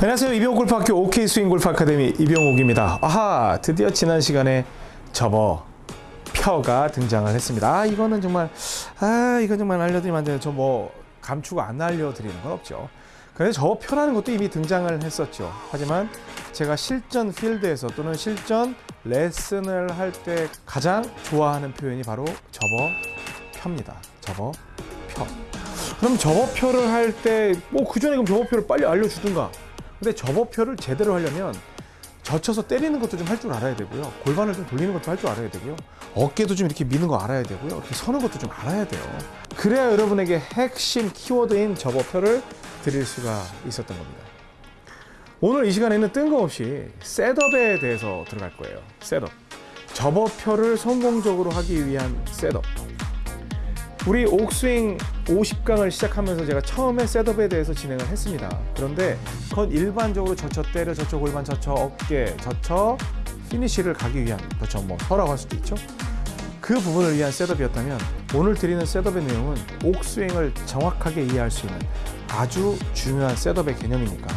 안녕하세요. 이병옥 골프학교 OK 스윙 골프 아카데미 이병옥입니다. 아하, 드디어 지난 시간에 접어 펴가 등장을 했습니다. 아, 이거는 정말 아, 이건 정말 알려드리면 안 돼요. 저뭐 감추고 안 알려드리는 건 없죠. 그런데 접어 펴라는 것도 이미 등장을 했었죠. 하지만 제가 실전 필드에서 또는 실전 레슨을 할 때 가장 좋아하는 표현이 바로 접어 펴입니다. 접어 펴. 그럼 접어펴를 할 때 뭐 그전에 그럼 접어펴를 빨리 알려주든가 근데 접어펴를 제대로 하려면 젖혀서 때리는 것도 좀 할 줄 알아야 되고요. 골반을 좀 돌리는 것도 할 줄 알아야 되고요. 어깨도 좀 이렇게 미는 거 알아야 되고요. 이렇게 서는 것도 좀 알아야 돼요. 그래야 여러분에게 핵심 키워드인 접어펴를 드릴 수가 있었던 겁니다. 오늘 이 시간에는 뜬금없이 setup에 대해서 들어갈 거예요. setup. 접어펴를 성공적으로 하기 위한 setup 우리 옥스윙 50강을 시작하면서 제가 처음에 setup에 대해서 진행을 했습니다. 그런데 그건 일반적으로 젖혀 때려, 젖혀 골반, 젖혀 어깨, 젖혀 피니시를 가기 위한 그렇죠. 뭐 서라고 할 수도 있죠. 그 부분을 위한 setup이었다면 오늘 드리는 setup의 내용은 옥스윙을 정확하게 이해할 수 있는 아주 중요한 setup의 개념이니까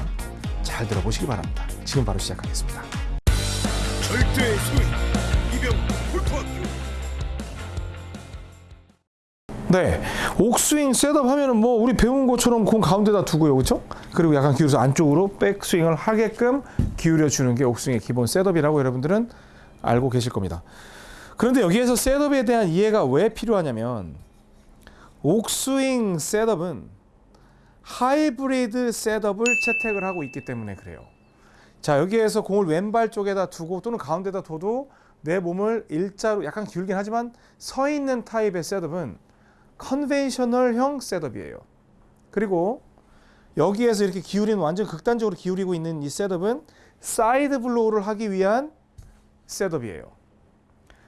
잘 들어보시기 바랍니다. 지금 바로 시작하겠습니다. 절대 스윙 네, 옥스윙 setup 하면은 뭐 우리 배운 것처럼 공 가운데다 두고요, 그렇죠? 그리고 약간 기울여서 안쪽으로 백스윙을 하게끔 기울여 주는 게 옥스윙의 기본 setup이라고 여러분들은 알고 계실 겁니다. 그런데 여기에서 setup에 대한 이해가 왜 필요하냐면 옥스윙 setup은 하이브리드 setup을 채택을 하고 있기 때문에 그래요. 자, 여기에서 공을 왼발 쪽에다 두고 또는 가운데다 둬도 내 몸을 일자로 약간 기울긴 하지만 서 있는 타입의 setup은 conventional형 setup이에요. 그리고 여기에서 이렇게 기울이는 완전 극단적으로 기울이고 있는 이 setup은 side blow를 하기 위한 setup이에요.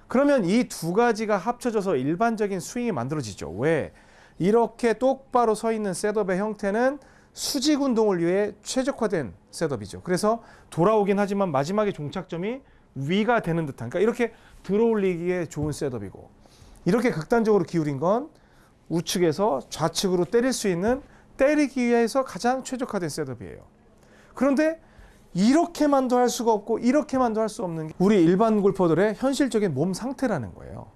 그러면 이 두 가지가 합쳐져서 일반적인 스윙이 만들어지죠. 왜? 이렇게 똑바로 서 있는 setup의 형태는 수직 운동을 위해 최적화된 setup이죠. 그래서 돌아오긴 하지만 마지막에 종착점이 위가 되는 듯한 그러니까 이렇게 들어올리기에 좋은 셋업이고 이렇게 극단적으로 기울인 건 우측에서 좌측으로 때릴 수 있는 때리기 위해서 가장 최적화된 셋업이에요. 그런데 이렇게만도 할 수가 없고 이렇게만도 할 수 없는 게 우리 일반 골퍼들의 현실적인 몸 상태라는 거예요.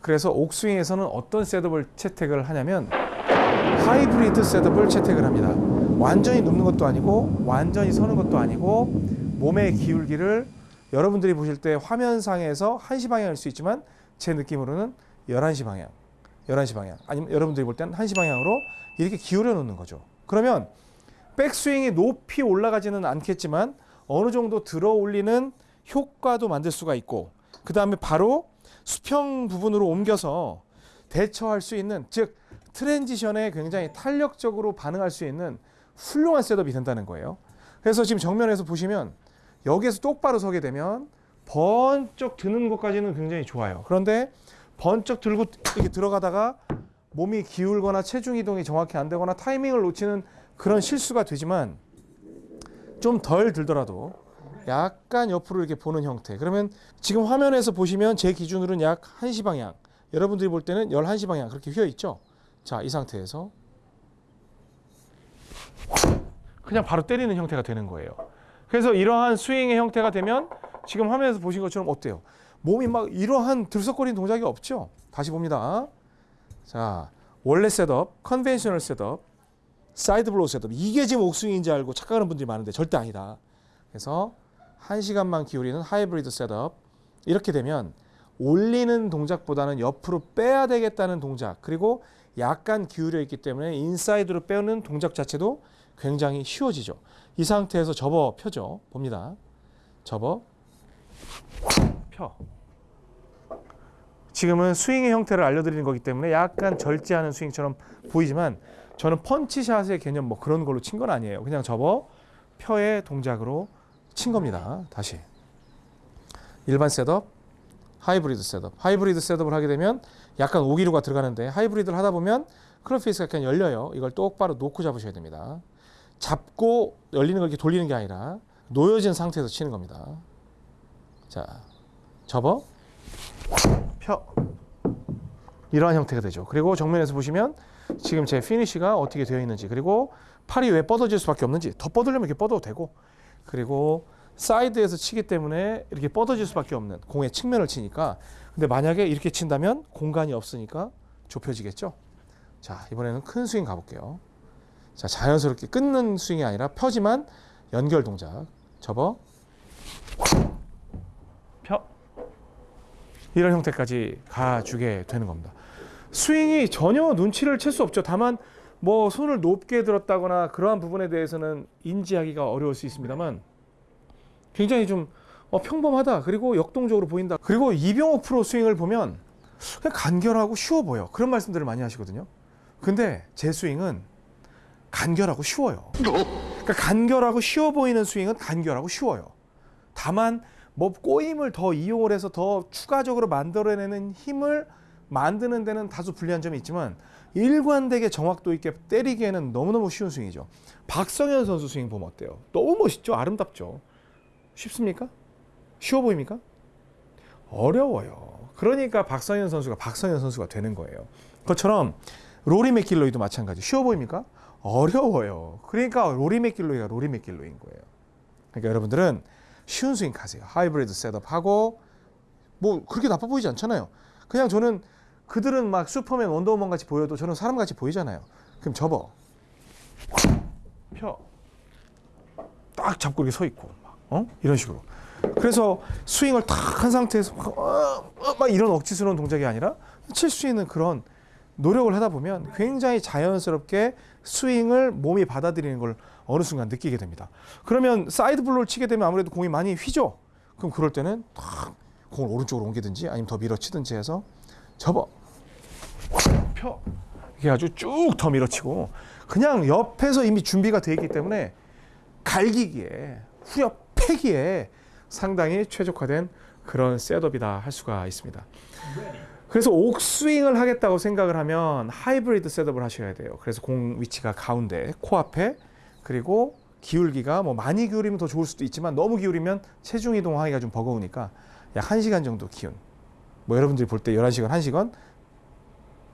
그래서 옥스윙에서는 어떤 셋업을 채택을 하냐면 하이브리드 셋업을 채택을 합니다. 완전히 눕는 것도 아니고 완전히 서는 것도 아니고 몸의 기울기를 여러분들이 보실 때 화면상에서 1시 방향일 수 있지만 제 느낌으로는 11시 방향 11시 방향 아니면 여러분들이 볼 때는 1시 방향으로 이렇게 기울여 놓는 거죠. 그러면 백스윙이 높이 올라가지는 않겠지만 어느 정도 들어 올리는 효과도 만들 수가 있고 그 다음에 바로 수평 부분으로 옮겨서 대처할 수 있는 즉 transition에 굉장히 탄력적으로 반응할 수 있는 훌륭한 셋업이 된다는 거예요. 그래서 지금 정면에서 보시면 여기에서 똑바로 서게 되면 번쩍 드는 것까지는 굉장히 좋아요. 그런데 번쩍 들고 이렇게 들어가다가 몸이 기울거나 체중 이동이 정확히 안 되거나 타이밍을 놓치는 그런 실수가 되지만 좀 덜 들더라도 약간 옆으로 이렇게 보는 형태. 그러면 지금 화면에서 보시면 제 기준으로는 약 1시 방향. 여러분들이 볼 때는 11시 방향 그렇게 휘어 있죠. 자, 이 상태에서 그냥 바로 때리는 형태가 되는 거예요. 그래서 이러한 스윙의 형태가 되면 지금 화면에서 보신 것처럼 어때요? 몸이 막 이러한 들썩거리는 동작이 없죠. 다시 봅니다. 자, 원래 셋업, conventional 셋업, side blow 셋업. 이게 지금 옥스윙인지 알고 착각하는 분들이 많은데 절대 아니다. 그래서 한 시간만 기울이는 하이브리드 셋업. 이렇게 되면 올리는 동작보다는 옆으로 빼야 되겠다는 동작 그리고 약간 기울여 있기 때문에 인사이드로 빼는 동작 자체도 굉장히 쉬워지죠. 이 상태에서 접어 펴죠. 봅니다. 접어 펴. 지금은 스윙의 형태를 알려드리는 거기 때문에 약간 절제하는 스윙처럼 보이지만 저는 펀치샷의 개념 뭐 그런 걸로 친 건 아니에요. 그냥 접어 펴의 동작으로 친 겁니다. 다시 일반 셋업, 하이브리드 셋업. 하이브리드 셋업을 하게 되면 약간 오류가 들어가는데 하이브리드를 하다 보면 클럽 페이스가 그냥 열려요. 이걸 똑바로 놓고 잡으셔야 됩니다. 잡고 열리는 걸 이렇게 돌리는 게 아니라 놓여진 상태에서 치는 겁니다. 자, 접어, 펴. 이러한 형태가 되죠. 그리고 정면에서 보시면 지금 제 피니쉬가 어떻게 되어 있는지 그리고 팔이 왜 뻗어질 수밖에 없는지 더 뻗으려면 이렇게 뻗어도 되고 그리고 사이드에서 치기 때문에 이렇게 뻗어질 수밖에 없는 공의 측면을 치니까 근데 만약에 이렇게 친다면 공간이 없으니까 좁혀지겠죠. 자 이번에는 큰 스윙 가볼게요. 자 자연스럽게 끊는 스윙이 아니라 펴지만 연결 동작 접어 펴 이런 형태까지 가주게 되는 겁니다. 스윙이 전혀 눈치를 챌 수 없죠. 다만 뭐 손을 높게 들었다거나 그러한 부분에 대해서는 인지하기가 어려울 수 있습니다만 굉장히 좀 어, 평범하다 그리고 역동적으로 보인다. 그리고 이병호 프로 스윙을 보면 그냥 간결하고 쉬워 보여. 그런 말씀들을 많이 하시거든요. 근데 제 스윙은 간결하고 쉬워요. 그러니까 간결하고 쉬워 보이는 스윙은 간결하고 쉬워요. 다만 뭐 꼬임을 더 이용을 해서 더 추가적으로 만들어내는 힘을 만드는 데는 다소 불리한 점이 있지만 일관되게 정확도 있게 때리기에는 너무너무 쉬운 스윙이죠. 박성현 선수 스윙 보면 어때요? 너무 멋있죠? 아름답죠? 쉽습니까? 쉬워 보입니까? 어려워요. 그러니까 박성현 선수가 박성현 선수가 되는 거예요. 그것처럼 로리 맥길로이도 마찬가지. 쉬워 보입니까? 어려워요. 그러니까 로리 맥길로이가 로리 맥길로이인 거예요. 그러니까 여러분들은 쉬운 스윙 가세요. 하이브리드 셋업하고 뭐 그렇게 나빠 보이지 않잖아요. 그냥 저는 그들은 막 슈퍼맨 원더우먼 같이 보여도 저는 사람 같이 보이잖아요. 그럼 접어. 펴. 딱 잡고 이렇게 서 있고 막, 어? 이런 식으로. 그래서 스윙을 탁 한 상태에서 막, 어, 어, 막 이런 억지스러운 동작이 아니라 칠 수 있는 그런 노력을 하다 보면 굉장히 자연스럽게 스윙을 몸이 받아들이는 걸 어느 순간 느끼게 됩니다. 그러면 side blow를 치게 되면 아무래도 공이 많이 휘죠. 그럼 그럴 때는 탁 공을 오른쪽으로 옮기든지 아니면 더 밀어치든지 해서 접어 펴 이게 아주 쭉 더 밀어치고 그냥 옆에서 이미 준비가 되어 있기 때문에 갈기기에 후려 패기에 상당히 최적화된 그런 셋업이다 할 수가 있습니다. 그래서 옥스윙을 하겠다고 생각을 하면 하이브리드 셋업을 하셔야 돼요. 그래서 공 위치가 가운데 코앞에 그리고 기울기가 뭐 많이 기울이면 더 좋을 수도 있지만 너무 기울이면 체중 이동하기가 좀 버거우니까 약 1시간 정도 기운. 뭐 여러분들이 볼 때 11시간, 1시간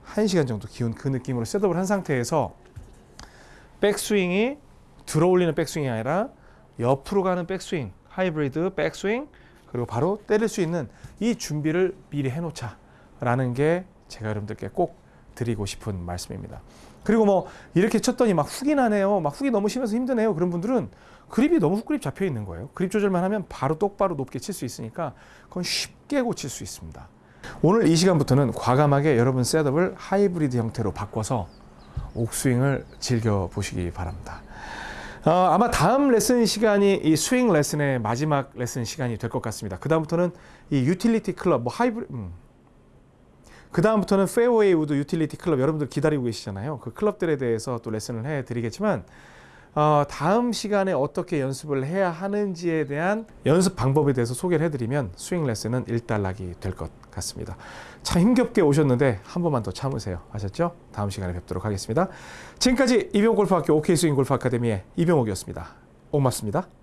1시간 정도 기운 그 느낌으로 셋업을 한 상태에서 백스윙이 들어올리는 백스윙이 아니라 옆으로 가는 백스윙, 하이브리드 백스윙 그리고 바로 때릴 수 있는 이 준비를 미리 해놓자 라는 게 제가 여러분들께 꼭 드리고 싶은 말씀입니다. 그리고 뭐 이렇게 쳤더니 막 훅이 나네요. 막 훅이 너무 심해서 힘드네요. 그런 분들은 그립이 너무 훅그립 잡혀 있는 거예요. 그립 조절만 하면 바로 똑바로 높게 칠 수 있으니까 그건 쉽게 고칠 수 있습니다. 오늘 이 시간부터는 과감하게 여러분 셋업을 하이브리드 형태로 바꿔서 옥스윙을 즐겨 보시기 바랍니다. 어, 아마 다음 레슨 시간이 이 스윙 레슨의 마지막 레슨 시간이 될 것 같습니다. 그 다음부터는 이 유틸리티 클럽, 뭐 하이브리, 음. 그 다음부터는 페어웨이 우드 유틸리티 클럽 여러분들 기다리고 계시잖아요. 그 클럽들에 대해서 또 레슨을 해드리겠지만 어, 다음 시간에 어떻게 연습을 해야 하는지에 대한 연습 방법에 대해서 소개를 해드리면 스윙 레슨은 일단락이 될 것 같습니다. 참 힘겹게 오셨는데 한 번만 더 참으세요. 아셨죠? 다음 시간에 뵙도록 하겠습니다. 지금까지 이병옥 골프학교 OK 스윙 골프 아카데미의 이병옥이었습니다. 고맙습니다.